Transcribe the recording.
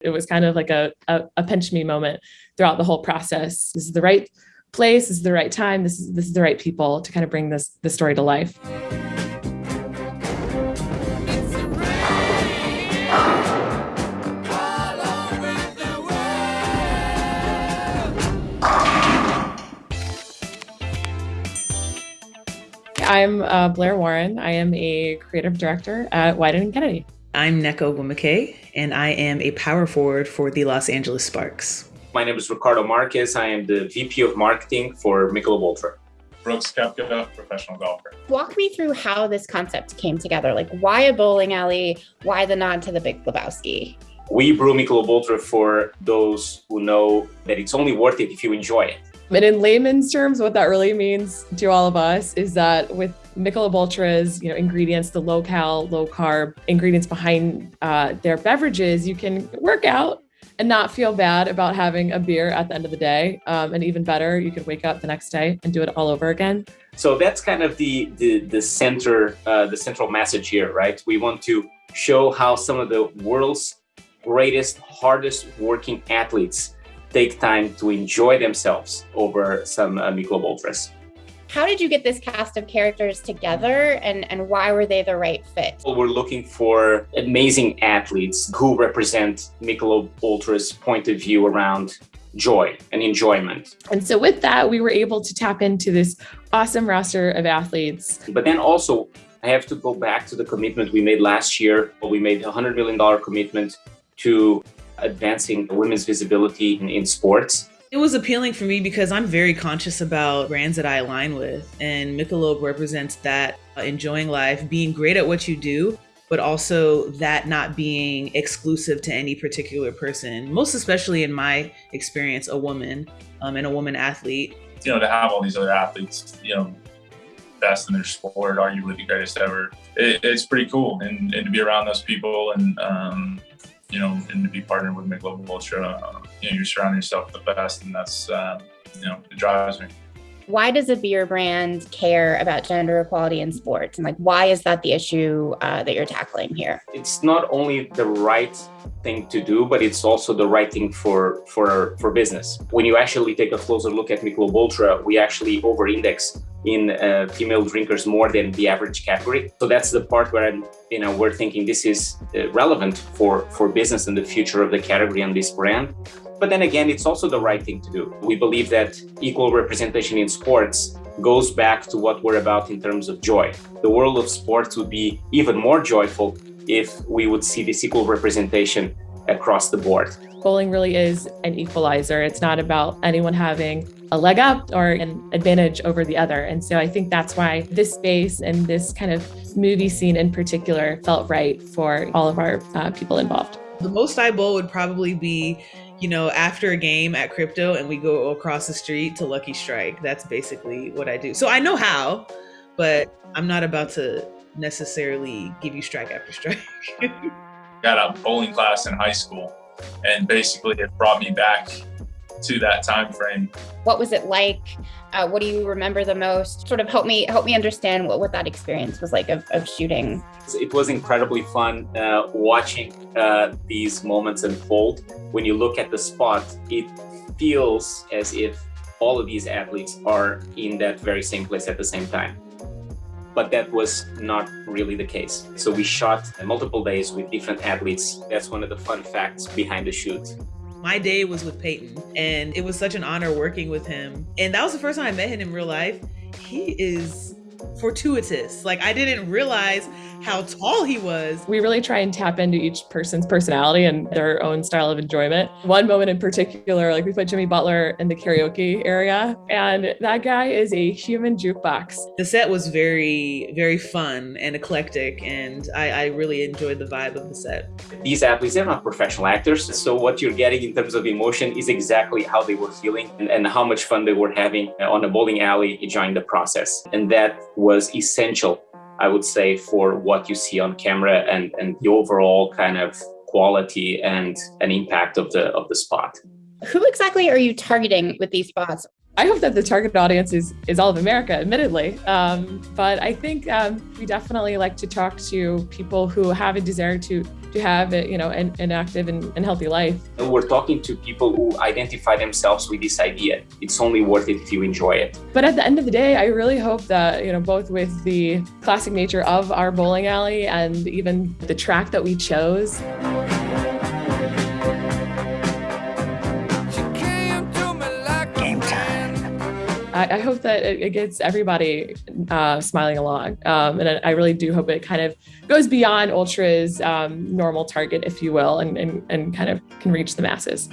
It was kind of like a, a, a pinch me moment throughout the whole process. This is the right place, this is the right time, this is this is the right people to kind of bring this the story to life. I'm uh, Blair Warren. I am a creative director at Wieden and Kennedy. I'm Nneka Ogwumike, and I am a power forward for the Los Angeles Sparks. My name is Ricardo Marques. I am the VP of Marketing for Michelob Ultra. Brooks Koepka, professional golfer. Walk me through how this concept came together. Like, why a bowling alley? Why the nod to the Big Lebowski? We brew Michelob Ultra for those who know that it's only worth it if you enjoy it. And in layman's terms, what that really means to all of us is that with Michelob Ultra's, you know, ingredients, the low cal, low carb ingredients behind uh, their beverages, you can work out and not feel bad about having a beer at the end of the day. Um, and even better, you can wake up the next day and do it all over again. So that's kind of the the, the center, uh, the central message here, right? We want to show how some of the world's greatest, hardest working athletes take time to enjoy themselves over some uh, Michelob Ultras. How did you get this cast of characters together and, and why were they the right fit? Well, we're looking for amazing athletes who represent Michelob Ultra's point of view around joy and enjoyment. And so with that, we were able to tap into this awesome roster of athletes. But then also, I have to go back to the commitment we made last year. We made a $100 million commitment to advancing women's visibility in, in sports. It was appealing for me because I'm very conscious about brands that I align with, and Michelob represents that uh, enjoying life, being great at what you do, but also that not being exclusive to any particular person, most especially in my experience, a woman um, and a woman athlete. You know, to have all these other athletes, you know, best in their sport, arguably the greatest ever, it, it's pretty cool. And, and to be around those people and, um, you know, and to be partnered with Michelob Ultra, uh, you know, you're surrounding yourself with the best, and that's, uh, you know, it drives me. Why does a beer brand care about gender equality in sports? And like, why is that the issue uh, that you're tackling here? It's not only the right thing to do, but it's also the right thing for for for business. When you actually take a closer look at Michelob Ultra, we actually over-index in uh, female drinkers more than the average category. So that's the part where I'm, you know, we're thinking this is uh, relevant for for business and the future of the category and this brand. But then again, it's also the right thing to do. We believe that equal representation in sports goes back to what we're about in terms of joy. The world of sports would be even more joyful if we would see this equal representation across the board. Bowling really is an equalizer. It's not about anyone having a leg up or an advantage over the other. And so I think that's why this space and this kind of movie scene in particular felt right for all of our uh, people involved. The most I bowl would probably be you know, after a game at crypto and we go across the street to Lucky Strike. That's basically what I do. So I know how, but I'm not about to necessarily give you strike after strike. Got a bowling class in high school and basically it brought me back to that time frame. What was it like? Uh, what do you remember the most? Sort of help me help me understand what, what that experience was like of, of shooting. It was incredibly fun uh, watching uh, these moments unfold. When you look at the spot, it feels as if all of these athletes are in that very same place at the same time. But that was not really the case. So we shot multiple days with different athletes. That's one of the fun facts behind the shoot. My day was with Peyton, and it was such an honor working with him. And that was the first time I met him in real life. He is fortuitous. Like I didn't realize how tall he was. We really try and tap into each person's personality and their own style of enjoyment. One moment in particular, like we put Jimmy Butler in the karaoke area, and that guy is a human jukebox. The set was very, very fun and eclectic, and I, I really enjoyed the vibe of the set. These athletes, they're not professional actors, so what you're getting in terms of emotion is exactly how they were feeling and, and how much fun they were having on a bowling alley enjoying the process. And that was essential I would say, for what you see on camera and, and the overall kind of quality and an impact of the of the spot. Who exactly are you targeting with these spots? I hope that the target audience is is all of America, admittedly. Um, but I think um, we definitely like to talk to people who have a desire to to have you know an, an active and, and healthy life. We're talking to people who identify themselves with this idea. It's only worth it if you enjoy it. But at the end of the day, I really hope that you know both with the classic nature of our bowling alley and even the track that we chose. I, I hope that it, it gets everybody uh, smiling along. Um, and I, really do hope it kind of goes beyond Ultra's um, normal target, if you will, and, and, and kind of can reach the masses.